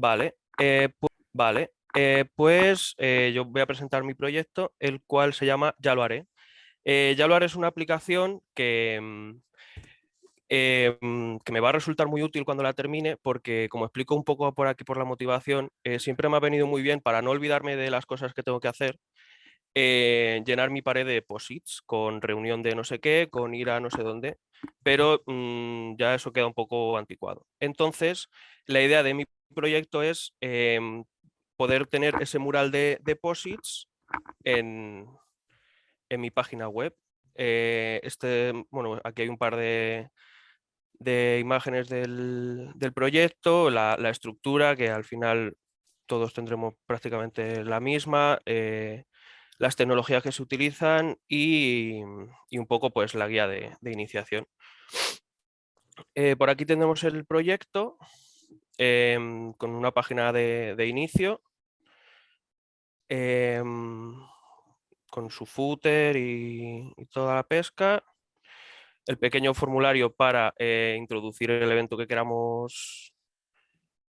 Vale, eh, vale. Eh, pues eh, yo voy a presentar mi proyecto, el cual se llama Ya lo haré. ya lo haré es una aplicación que, mm, mm, que me va a resultar muy útil cuando la termine porque como explico un poco por aquí por la motivación, siempre me ha venido muy bien para no olvidarme de las cosas que tengo que hacer llenar mi pared de posits con reunión de no sé qué, con ir a no sé dónde, pero mm, ya eso queda un poco anticuado. Entonces, la idea de mi proyecto es em, poder tener ese mural de deposits en, mi página web. Eh, este, bueno, aquí hay un par de, imágenes del, proyecto, la, la, estructura que al final todos tendremos prácticamente la misma, eh, las tecnologías que se utilizan y, un poco pues la guía de, iniciación. Eh, por aquí tenemos el proyecto em, con una página de, inicio em, con su footer y, toda la pesca, el pequeño formulario para eh, introducir el evento que queramos,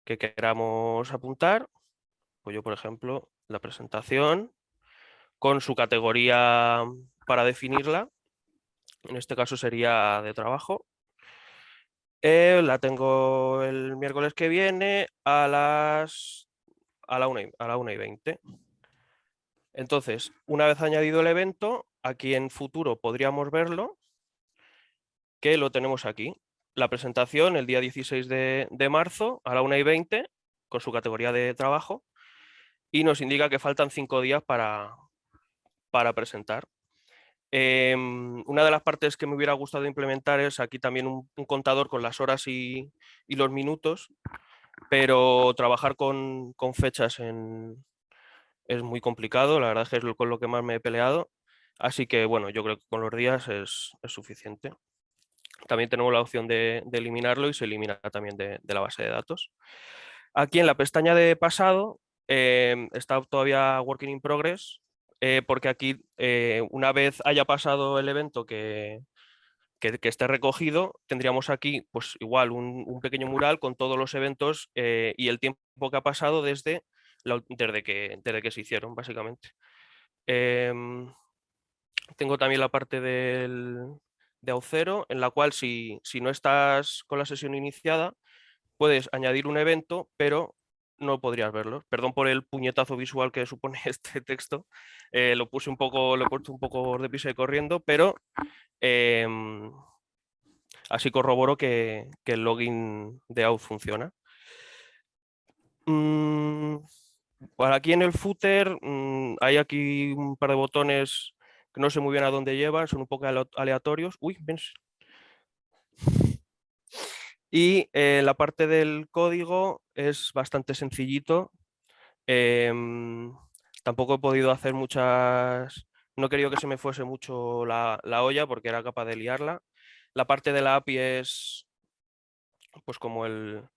que queramos apuntar, pues yo por ejemplo la presentación, con su categoría para definirla. En este caso sería de trabajo. Eh, la tengo el miércoles que viene a las a la 1 y, a la y 20. Entonces, una vez añadido el evento, aquí en futuro podríamos verlo, que lo tenemos aquí. La presentación el día 16 de, de marzo a la 1 y 20 con su categoría de trabajo y nos indica que faltan cinco días para, para presentar. Em, una de las partes que me hubiera gustado implementar es aquí también un, contador con las horas y, los minutos, pero trabajar con, fechas es muy complicado, la verdad es que es con lo que más me he peleado, así que bueno, yo creo que con los días es, suficiente. También tenemos la opción de, eliminarlo y se elimina también de, la base de datos. Aquí en la pestaña de pasado em, está todavía Working in Progress, eh, porque aquí eh, una vez haya pasado el evento que, que, esté recogido, tendríamos aquí pues igual un, pequeño mural con todos los eventos eh, y el tiempo que ha pasado desde, desde, que, desde que se hicieron, básicamente. Em, tengo también la parte del, de Aucero, en la cual si, si no estás con la sesión iniciada, puedes añadir un evento, pero no podrías verlo. Perdón por el puñetazo visual que supone este texto. Eh, lo puse un poco, lo he puesto un poco de pisa y corriendo, pero em, así corroboro que, el login de out funciona. Mm, por aquí en el footer mm, hay aquí un par de botones que no sé muy bien a dónde llevan, son un poco aleatorios. Uy, ven, y eh, la parte del código es bastante sencillito. Em, tampoco he podido hacer muchas... No he querido que se me fuese mucho la, olla porque era capaz de liarla. La parte de la API es pues como, el,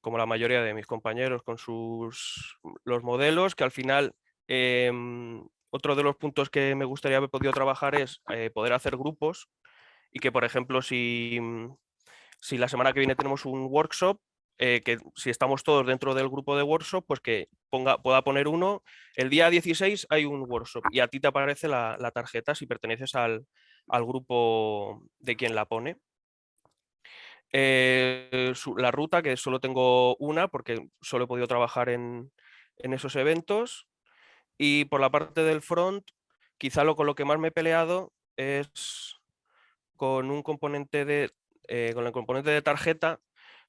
como la mayoría de mis compañeros con sus los modelos, que al final em, otro de los puntos que me gustaría haber podido trabajar es eh, poder hacer grupos y que, por ejemplo, si, si la semana que viene tenemos un workshop, eh, que si estamos todos dentro del grupo de workshop, pues que ponga, pueda poner uno, el día 16 hay un workshop y a ti te aparece la, tarjeta si perteneces al, grupo de quien la pone. Eh, la ruta, que solo tengo una porque solo he podido trabajar en, esos eventos. Y por la parte del front, quizá lo con lo que más me he peleado es con un componente de eh, con el componente de tarjeta,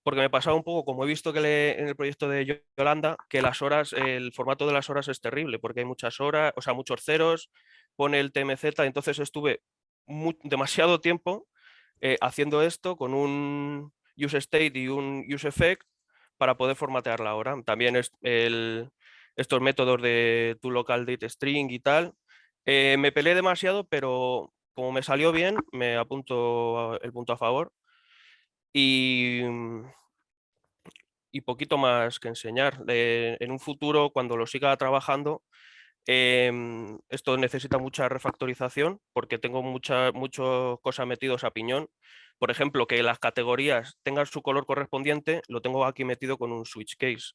porque me pasaba un poco, como he visto que en el proyecto de Yolanda, que las horas, el formato de las horas es terrible, porque hay muchas horas, o sea, muchos ceros, pone el TMZ, entonces estuve demasiado tiempo eh, haciendo esto con un useState y un useEffect para poder formatear la hora. También es estos métodos de tu local string y tal. Eh, me peleé demasiado, pero como me salió bien, me apunto el punto a favor. Y, mm, y poquito más que enseñar. en un futuro, cuando lo siga trabajando, Em, esto necesita mucha refactorización porque tengo mucha, mucho cosa metidos a piñón. Por ejemplo, que las categorías tengan su color correspondiente, lo tengo aquí metido con un switch case.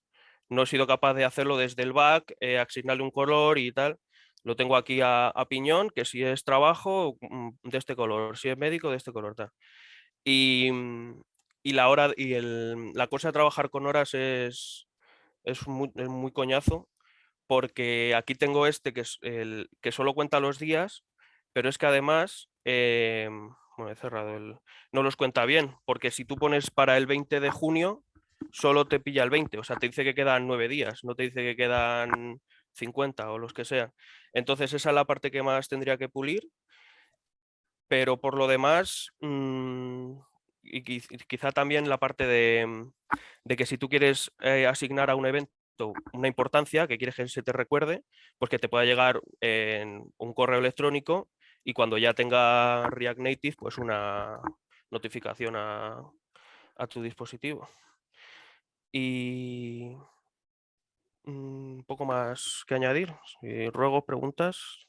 No he sido capaz de hacerlo desde el back, eh, asignarle un color y tal. Lo tengo aquí a, piñón, que si es trabajo, mm, de este color, si es médico, de este color. Tal. Y, mm, y, la, hora, y el, la cosa de trabajar con horas es, es muy coñazo porque aquí tengo este que, es el, que solo cuenta los días, pero es que además, em, bueno, he cerrado el, no los cuenta bien, porque si tú pones para el 20 de junio, solo te pilla el 20, o sea, te dice que quedan nueve días, no te dice que quedan 50 o los que sean. Entonces esa es la parte que más tendría que pulir, pero por lo demás, mm, y quizá también la parte de, de que si tú quieres eh, asignar a un evento una importancia que quieres que se te recuerde, pues que te pueda llegar en un correo electrónico y cuando ya tenga React Native, pues una notificación a, tu dispositivo. Y un mm, poco más que añadir. Ruego preguntas.